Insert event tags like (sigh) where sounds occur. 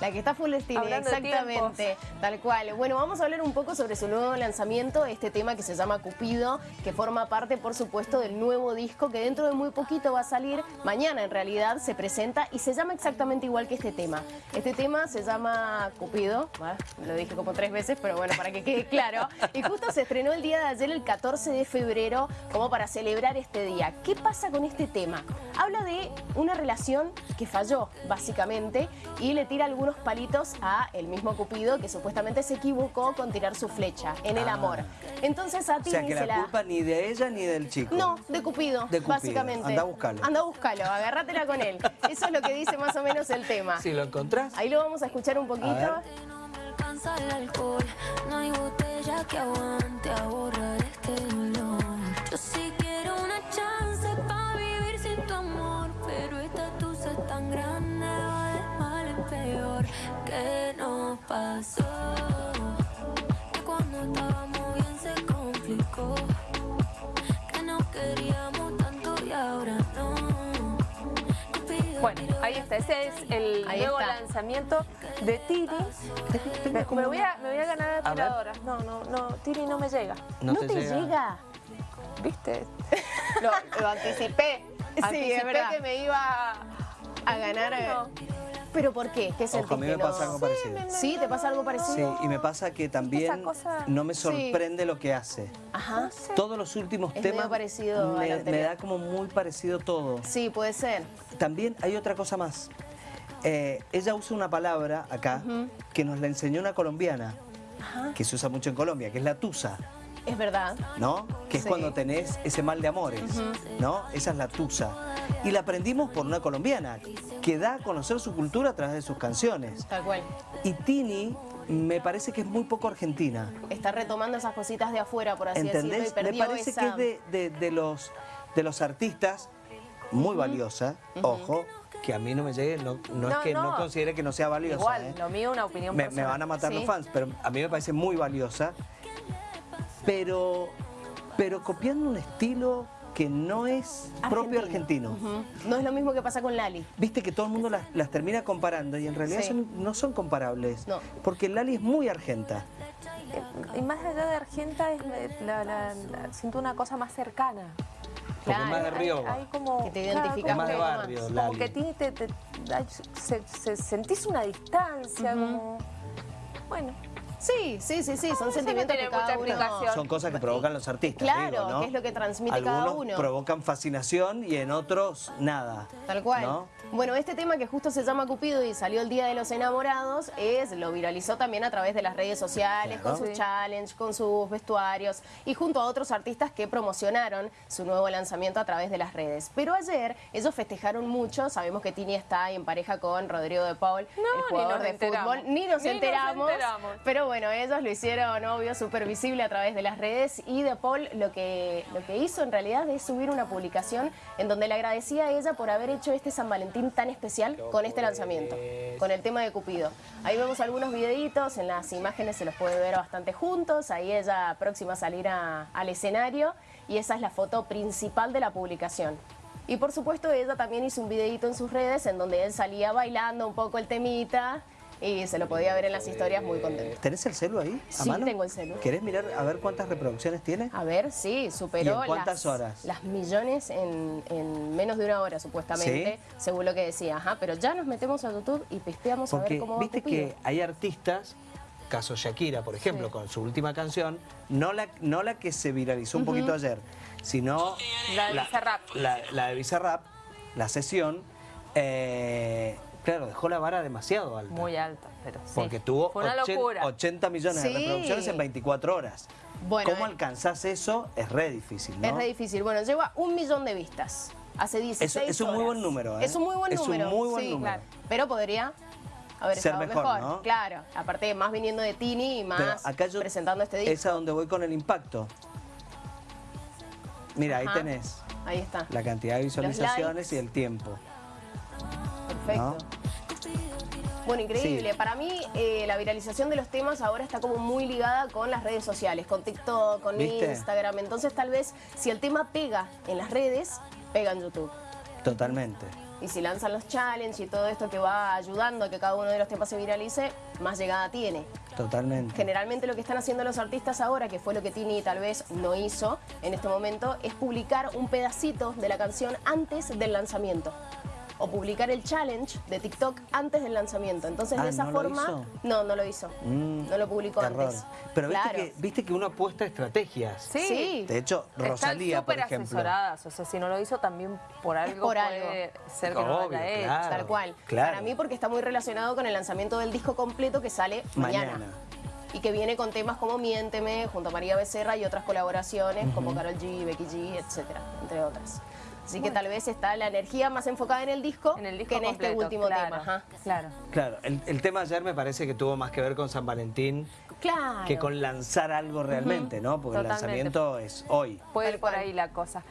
La que está full estilo, exactamente, tal cual. Bueno, vamos a hablar un poco sobre su nuevo lanzamiento, este tema que se llama Cupido, que forma parte, por supuesto, del nuevo disco que dentro de muy poquito va a salir, mañana en realidad se presenta y se llama exactamente igual que este tema. Este tema se llama Cupido, ¿va? lo dije como tres veces, pero bueno, para que quede claro. Y justo se estrenó el día de ayer, el 14 de febrero, como para celebrar este día. ¿Qué pasa con este tema? Habla de una relación que falló, básicamente, y le tira algunos palitos a el mismo Cupido que supuestamente se equivocó con tirar su flecha en el Ah. amor. Entonces a O ti sea, que se la culpa ni de ella ni del chico. No, de Cupido, De Cupido. básicamente. Anda a buscarlo. Anda a buscarlo, agárratela con él. Eso es lo que dice más o menos el tema. Si lo encontrás. Ahí lo vamos a escuchar un poquito. ver. alcanza el alcohol. No hay botella que aguante a borrar este dolor. Bueno, ahí está. Ese es el Ahí nuevo está. lanzamiento de Tini. Me, me voy a, me voy a ganar a tiradoras. No, no, no. Tini no me llega. No, te, llega. ¿Viste? Lo, lo anticipé. (laughs) Sí, Anticipé es verdad. que me iba A ganar. No. ¿Pero por qué? ¿Qué Ojo, a mí me pasa algo parecido. ¿Sí? ¿Te pasa algo Sí, parecido? y me pasa que también cosa- no me sorprende lo que hace. Ajá. Todos los últimos Es temas parecido me da como muy parecido todo. Sí, puede ser. También hay otra cosa más. Eh, ella usa una palabra acá que nos la enseñó una colombiana, que se usa mucho en Colombia, que es la tusa, Es verdad. ¿no? Que es Sí. cuando tenés ese mal de amores, ¿no? Esa es la tusa. Y la aprendimos por una colombiana, que da a conocer su cultura a través de sus canciones. Tal cual. Y Tini me parece que es muy poco argentina. Está retomando esas cositas de afuera, por así decirlo, y ¿Entendés? Me perdió parece esa... que es de, de- de los, de los artistas muy valiosa, ojo, que a mí no me llegue, no, no, es que no. no. considere que no sea valiosa. igual. ¿eh? Lo mío, una opinión me, me personal. van a matar Sí. los fans, pero a mí me parece muy valiosa. Pero, pero copiando un estilo que no es propio argentino. No es lo mismo que pasa con Lali. Viste que todo el mundo las, las termina comparando y en realidad Sí. son- no son comparables. No. Porque Lali es muy argenta. Y más allá de Argenta, es la- la- la- siento una cosa más cercana. Porque es más de Hay- Rioba. hay como, Que te claro, identificas más de barrio, Como Lali. que tiene, te, te- hay- se- se- sentís una distancia, como... Bueno, Sí, sí, sí, sí, son no sentimientos tiene que cada mucha uno... Son cosas que provocan los artistas. Claro, digo, ¿no? que es lo que transmite cada Algunos uno. provocan fascinación y en otros nada. Tal cual. ¿no? Bueno, este tema que justo se llama Cupido y salió el Día de los Enamorados, es lo viralizó también a través de las redes sociales, Claro. con sus Sí. challenges, con sus vestuarios y junto a otros artistas que promocionaron su nuevo lanzamiento a través de las redes. Pero ayer ellos festejaron mucho, sabemos que Tini está en pareja con Rodrigo de Paul, No, el ni jugador nos de enteramos. fútbol, ni nos Ni nos enteramos, enteramos. pero bueno, ellos lo hicieron obvio, súper visible a través de las redes y De Paul lo que, lo que hizo en realidad es subir una publicación en donde le agradecía a ella por haber hecho este San Valentín tan especial con este lanzamiento, con el tema de Cupido. Ahí vemos algunos videitos, en las imágenes se los puede ver bastante juntos, ahí ella próxima a salir a- al escenario y esa es la foto principal de la publicación. Y por supuesto ella también hizo un videito en sus redes en donde él salía bailando un poco el temita y se lo podía ver en las historias muy contento. ¿Tenés el celu ahí a Sí, mano? tengo el celu. ¿Querés mirar a ver cuántas reproducciones tiene? A ver, sí, superó ¿Y en cuántas las, horas? las millones en, en menos de una hora, supuestamente, según lo que decía. Ajá, pero ya nos metemos a YouTube y pisteamos a ver Porque cómo va viste que hay artistas, caso Shakira, por ejemplo, Sí. con su última canción, no la, no la que se viralizó un poquito ayer, sino La de Bizarrap. La, la de Bizarrap, la sesión, eh, claro, dejó la vara demasiado alta. muy alta, pero sí. Porque tuvo Fue una 80, locura. 80 millones Sí. de reproducciones en 24 horas. Bueno, ¿Cómo eh, alcanzás eso? Es re difícil, ¿no? Es re difícil. Bueno, lleva un millón de vistas. Hace 16 Es- es un muy buen número, ¿eh? Es un muy buen Es un número. muy buen sí, número. claro. Pero podría haber Ser estado mejor, mejor. ¿no? Claro. Aparte, más viniendo de Tini y Pero más acá yo, presentando este disco. Es a donde voy con el impacto. Mira, ahí tenés Ahí está. la cantidad de visualizaciones y el tiempo. Perfecto. Bueno, increíble. Para mí, eh, la viralización de los temas ahora está como muy ligada con las redes sociales, con TikTok, con ¿Viste? Instagram. Entonces, tal vez, si el tema pega en las redes, pega en YouTube. Totalmente. Y si lanzan los challenges y todo esto que va ayudando a que cada uno de los temas se viralice, más llegada tiene. Totalmente. Generalmente lo que están haciendo los artistas ahora, que fue lo que Tini tal vez no hizo en este momento, es publicar un pedacito de la canción antes del lanzamiento. O publicar el challenge de TikTok antes del lanzamiento. Entonces, Ah, de esa ¿no lo forma. hizo? No, no lo hizo. Mm, no lo publicó error. antes. Pero viste, Claro. que, viste que uno apuesta estrategias. Sí. Sí. De hecho, Rosalía, Están por súper ejemplo. asesoradas, o sea, si no lo hizo también por algo por puede algo. ser que no lo haya hecho. claro. Tal cual. claro. Para mí porque está muy relacionado con el lanzamiento del disco completo que sale mañana. Mañana. Y que viene con temas como Miénteme, junto a María Becerra y otras colaboraciones como Carol G, Becky G, etcétera, entre otras. Así que tal vez está la energía más enfocada en el disco, En el disco que en completo, este último claro, tema. Ajá. Claro. Claro, el, el tema ayer me parece que tuvo más que ver con San Valentín Claro. que con lanzar algo realmente, ¿no? Porque Totalmente. el lanzamiento es hoy. Puede ir por ahí la cosa.